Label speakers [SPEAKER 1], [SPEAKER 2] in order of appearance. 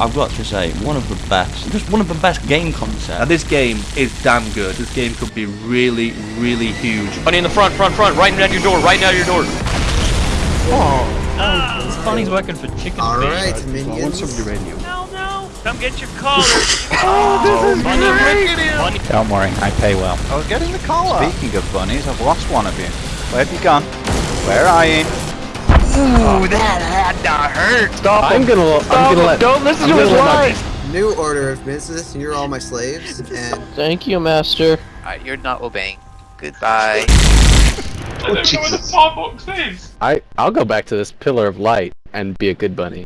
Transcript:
[SPEAKER 1] I've got to say, one of the best, just one of the best game
[SPEAKER 2] Now
[SPEAKER 1] concepts.
[SPEAKER 2] this game is damn good. This game could be really, really huge.
[SPEAKER 3] Bunny in the front, front, front, right at your door, right at your door. Oh. Ah.
[SPEAKER 4] This bunny's working for chicken
[SPEAKER 5] All
[SPEAKER 4] feed.
[SPEAKER 5] right,
[SPEAKER 6] I want
[SPEAKER 5] minions.
[SPEAKER 6] some uranium.
[SPEAKER 7] No, no. Come get your collar.
[SPEAKER 3] Oh, this is Bunny, Bunny.
[SPEAKER 8] Don't worry, I pay well.
[SPEAKER 9] I was getting the collar. Speaking of bunnies, I've lost one of you. Where have you gone? Where are you?
[SPEAKER 7] Ooh, that had to hurt.
[SPEAKER 4] Stop
[SPEAKER 6] I'm
[SPEAKER 4] him.
[SPEAKER 6] gonna. I'm gonna let.
[SPEAKER 4] Don't listen
[SPEAKER 6] I'm
[SPEAKER 4] to his lies.
[SPEAKER 5] New order of business. You're all my slaves, and
[SPEAKER 4] Thank you, master.
[SPEAKER 7] Alright, you're not obeying. Goodbye.
[SPEAKER 6] I I'll go back to this pillar of light and be a good bunny.